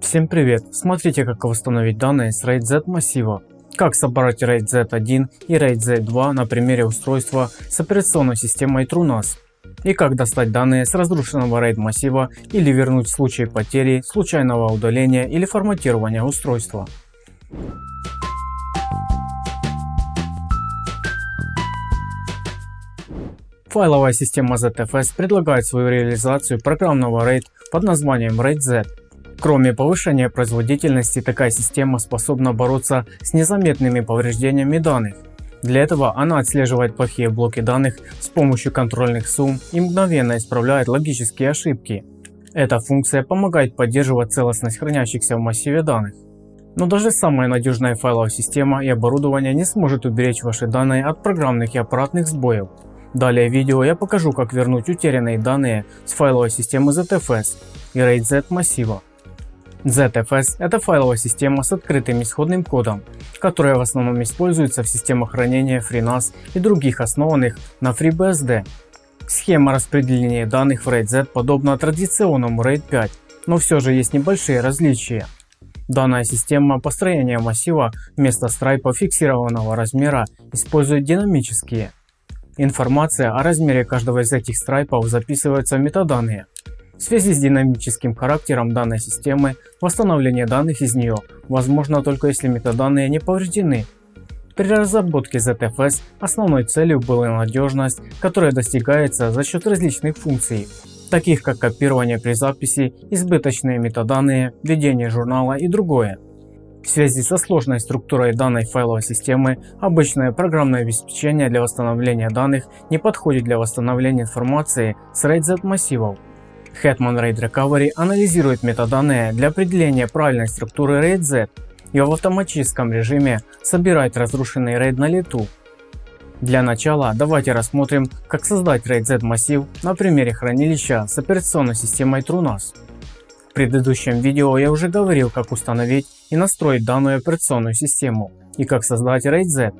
Всем привет! Смотрите как восстановить данные с RAID Z массива. Как собрать RAID Z1 и RAID Z2 на примере устройства с операционной системой TrueNAS. И как достать данные с разрушенного RAID массива или вернуть в случае потери, случайного удаления или форматирования устройства. Файловая система ZFS предлагает свою реализацию программного RAID под названием RAID Z. Кроме повышения производительности, такая система способна бороться с незаметными повреждениями данных. Для этого она отслеживает плохие блоки данных с помощью контрольных сумм и мгновенно исправляет логические ошибки. Эта функция помогает поддерживать целостность хранящихся в массиве данных. Но даже самая надежная файловая система и оборудование не сможет уберечь ваши данные от программных и аппаратных сбоев. Далее в видео я покажу как вернуть утерянные данные с файловой системы ZFS и RAID Z массива. ZFS – это файловая система с открытым исходным кодом, которая в основном используется в системах хранения FreeNAS и других основанных на FreeBSD. Схема распределения данных в RAID Z подобна традиционному RAID 5, но все же есть небольшие различия. Данная система построения массива вместо страйпа фиксированного размера использует динамические. Информация о размере каждого из этих страйпов записывается в метаданные. В связи с динамическим характером данной системы, восстановление данных из нее возможно только если метаданные не повреждены. При разработке ZFS основной целью была надежность, которая достигается за счет различных функций, таких как копирование при записи, избыточные метаданные, ведение журнала и другое. В связи со сложной структурой данной файловой системы, обычное программное обеспечение для восстановления данных не подходит для восстановления информации с RAID Z массивов. Hetman RAID Recovery анализирует метаданные для определения правильной структуры RAID Z и в автоматическом режиме собирает разрушенный RAID на лету. Для начала давайте рассмотрим как создать RAID Z массив на примере хранилища с операционной системой TrueNAS. В предыдущем видео я уже говорил как установить и настроить данную операционную систему и как создать RAID Z.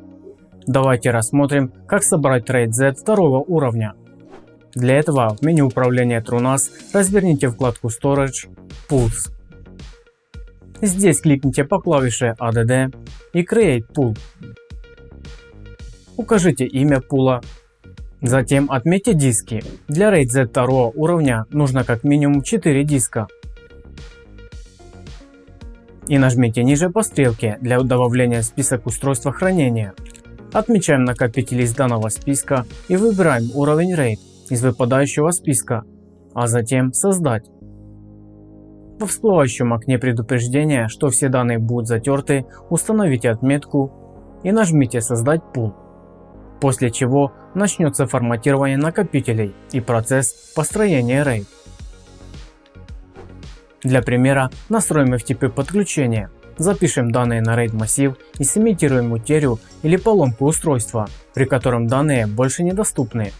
Давайте рассмотрим как собрать RAID Z второго уровня. Для этого в меню управления TrueNAS разверните вкладку Storage Pools. Здесь кликните по клавише ADD и Create Pool. Укажите имя пула. Затем отметьте диски. Для RAID Z 2 уровня нужно как минимум 4 диска и нажмите ниже по стрелке для добавления в список устройства хранения. Отмечаем накопитель из данного списка и выбираем уровень RAID из выпадающего списка, а затем создать. Во всплывающем окне предупреждения, что все данные будут затерты, установите отметку и нажмите создать пул. После чего начнется форматирование накопителей и процесс построения RAID. Для примера настроим FTP подключение, запишем данные на RAID массив и сымитируем утерю или поломку устройства, при котором данные больше недоступны.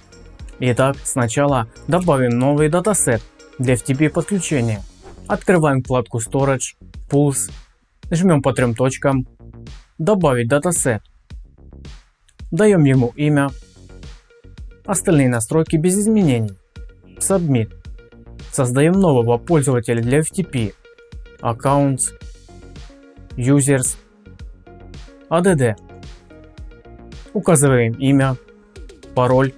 Итак, сначала добавим новый датасет для FTP подключения. Открываем вкладку Storage, Pools, жмем по трем точкам, добавить датасет. Даем ему имя, остальные настройки без изменений. Submit. Создаем нового пользователя для FTP. Accounts, Users, ADD. Указываем имя, пароль.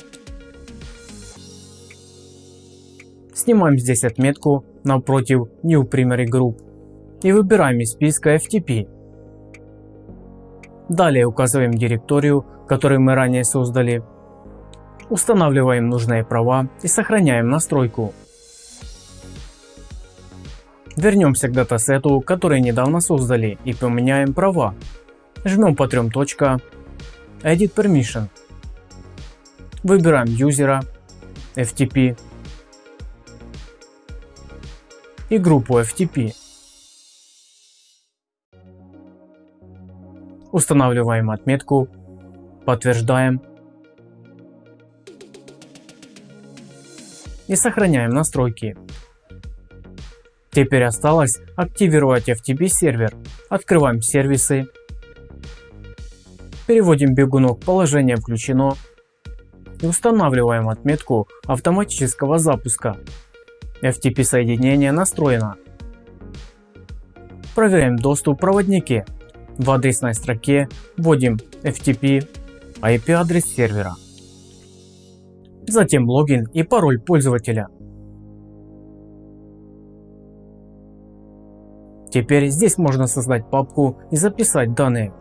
Снимаем здесь отметку напротив New Primary Group и выбираем из списка FTP. Далее указываем директорию, которую мы ранее создали. Устанавливаем нужные права и сохраняем настройку. Вернемся к датасету, который недавно создали и поменяем права. Жмем по трем точкам Edit Permission. Выбираем юзера, FTP и группу FTP. Устанавливаем отметку, подтверждаем и сохраняем настройки. Теперь осталось активировать FTP сервер. Открываем сервисы. Переводим бегунок положение включено. И устанавливаем отметку автоматического запуска. FTP соединение настроено. проверяем доступ в проводнике. В адресной строке вводим FTP IP адрес сервера. Затем логин и пароль пользователя. Теперь здесь можно создать папку и записать данные.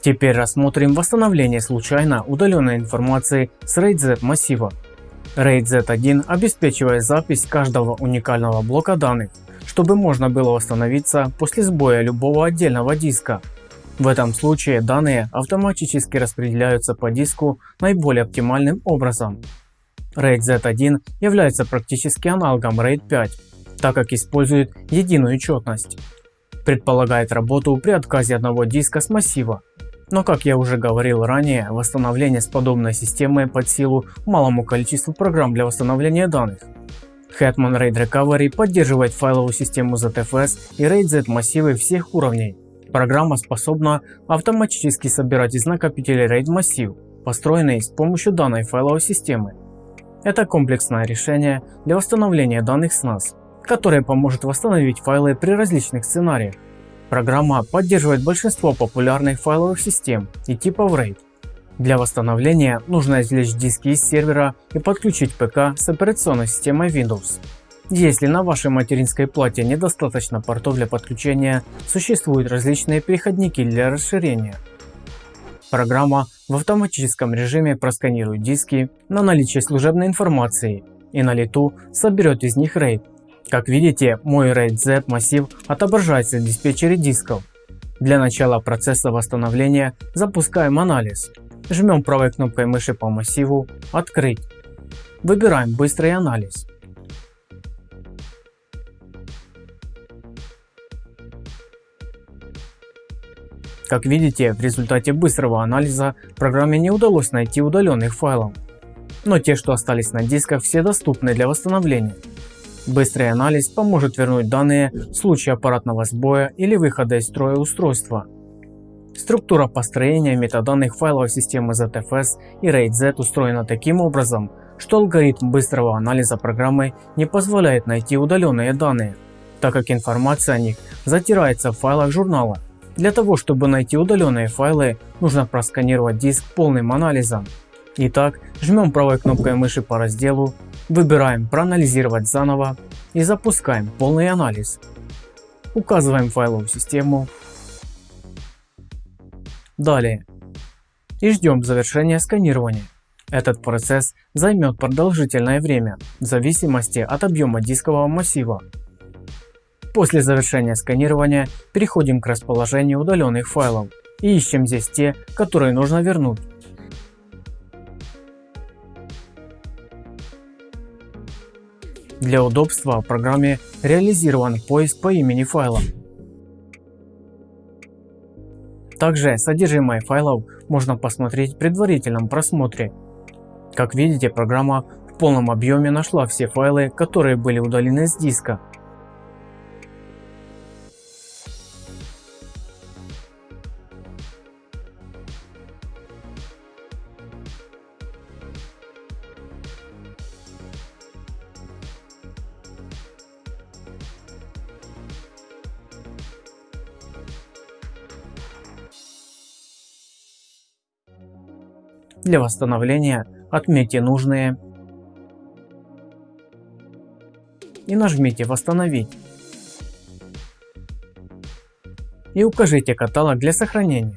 Теперь рассмотрим восстановление случайно удаленной информации с RAID Z массива. RAID Z1 обеспечивает запись каждого уникального блока данных, чтобы можно было восстановиться после сбоя любого отдельного диска. В этом случае данные автоматически распределяются по диску наиболее оптимальным образом. RAID Z1 является практически аналогом RAID 5, так как использует единую четность. Предполагает работу при отказе одного диска с массива. Но как я уже говорил ранее, восстановление с подобной системой под силу малому количеству программ для восстановления данных. Hetman RAID Recovery поддерживает файловую систему ZFS и RAID Z массивы всех уровней. Программа способна автоматически собирать из накопителя RAID массив, построенный с помощью данной файловой системы. Это комплексное решение для восстановления данных с NAS, которое поможет восстановить файлы при различных сценариях. Программа поддерживает большинство популярных файловых систем и типов RAID. Для восстановления нужно извлечь диски из сервера и подключить ПК с операционной системой Windows. Если на вашей материнской плате недостаточно портов для подключения, существуют различные переходники для расширения. Программа в автоматическом режиме просканирует диски на наличие служебной информации и на лету соберет из них RAID. Как видите, мой RAID Z массив отображается в диспетчере дисков. Для начала процесса восстановления запускаем анализ. Жмем правой кнопкой мыши по массиву «Открыть». Выбираем «Быстрый анализ». Как видите, в результате быстрого анализа программе не удалось найти удаленных файлов. Но те, что остались на дисках, все доступны для восстановления. Быстрый анализ поможет вернуть данные в случае аппаратного сбоя или выхода из строя устройства. Структура построения метаданных файловой системы ZFS и RAID Z устроена таким образом, что алгоритм быстрого анализа программы не позволяет найти удаленные данные, так как информация о них затирается в файлах журнала для того, чтобы найти удаленные файлы, нужно просканировать диск полным анализом. Итак, жмем правой кнопкой мыши по разделу, выбираем проанализировать заново и запускаем полный анализ. Указываем файловую систему. Далее. И ждем завершения сканирования. Этот процесс займет продолжительное время в зависимости от объема дискового массива. После завершения сканирования переходим к расположению удаленных файлов и ищем здесь те, которые нужно вернуть. Для удобства в программе реализован поиск по имени файла. Также содержимое файлов можно посмотреть в предварительном просмотре. Как видите, программа в полном объеме нашла все файлы, которые были удалены с диска Для восстановления отметьте нужные и нажмите «Восстановить». И укажите каталог для сохранения.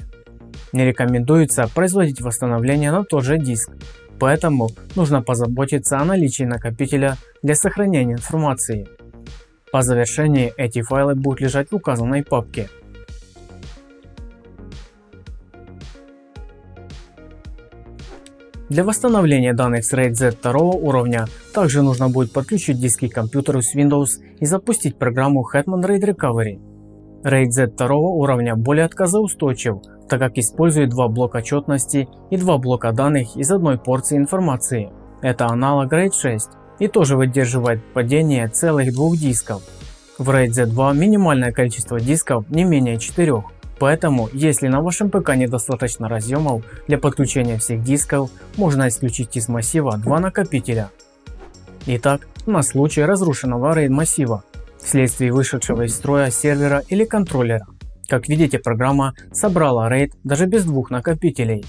Не рекомендуется производить восстановление на тот же диск, поэтому нужно позаботиться о наличии накопителя для сохранения информации. По завершении эти файлы будут лежать в указанной папке. Для восстановления данных с RAID Z второго уровня также нужно будет подключить диски к компьютеру с Windows и запустить программу Hetman RAID Recovery. RAID Z второго уровня более отказоустойчив, так как использует два блока четности и два блока данных из одной порции информации. Это аналог RAID 6 и тоже выдерживает падение целых двух дисков. В RAID Z2 минимальное количество дисков не менее 4, Поэтому, если на вашем ПК недостаточно разъемов для подключения всех дисков, можно исключить из массива два накопителя. Итак, на случай разрушенного RAID массива, вследствие вышедшего из строя сервера или контроллера. Как видите, программа собрала RAID даже без двух накопителей.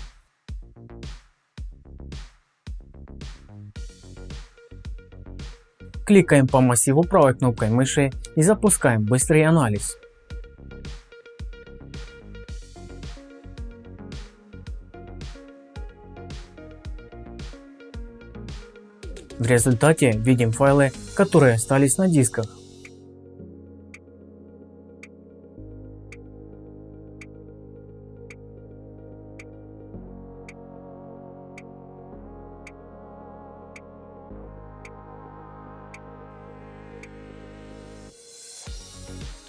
Кликаем по массиву правой кнопкой мыши и запускаем быстрый анализ. В результате видим файлы, которые остались на дисках.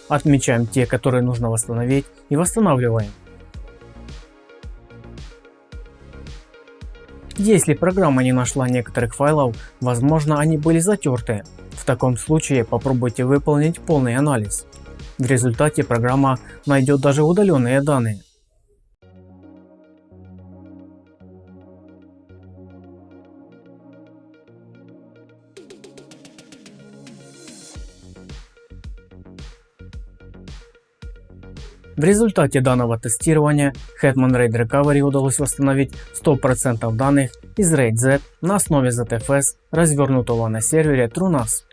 Отмечаем те, которые нужно восстановить и восстанавливаем. Если программа не нашла некоторых файлов, возможно они были затерты. В таком случае попробуйте выполнить полный анализ. В результате программа найдет даже удаленные данные. В результате данного тестирования Hetman RAID Recovery удалось восстановить 100% данных из RAID Z на основе ZFS, развернутого на сервере TrueNAS.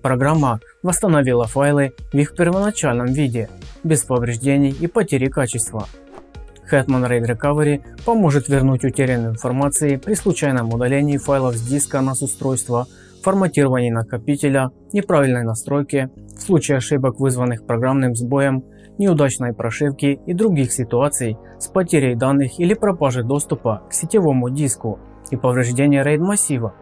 Программа восстановила файлы в их первоначальном виде, без повреждений и потери качества. Hetman RAID Recovery поможет вернуть утерянную информацию при случайном удалении файлов с диска NAS устройства, форматировании накопителя, неправильной настройке, в случае ошибок вызванных программным сбоем неудачной прошивки и других ситуаций с потерей данных или пропажей доступа к сетевому диску и повреждения RAID массива.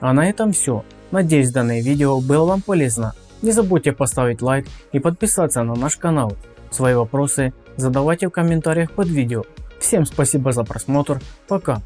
А на этом все. Надеюсь данное видео было вам полезно. Не забудьте поставить лайк и подписаться на наш канал. Свои вопросы задавайте в комментариях под видео. Всем спасибо за просмотр. Пока.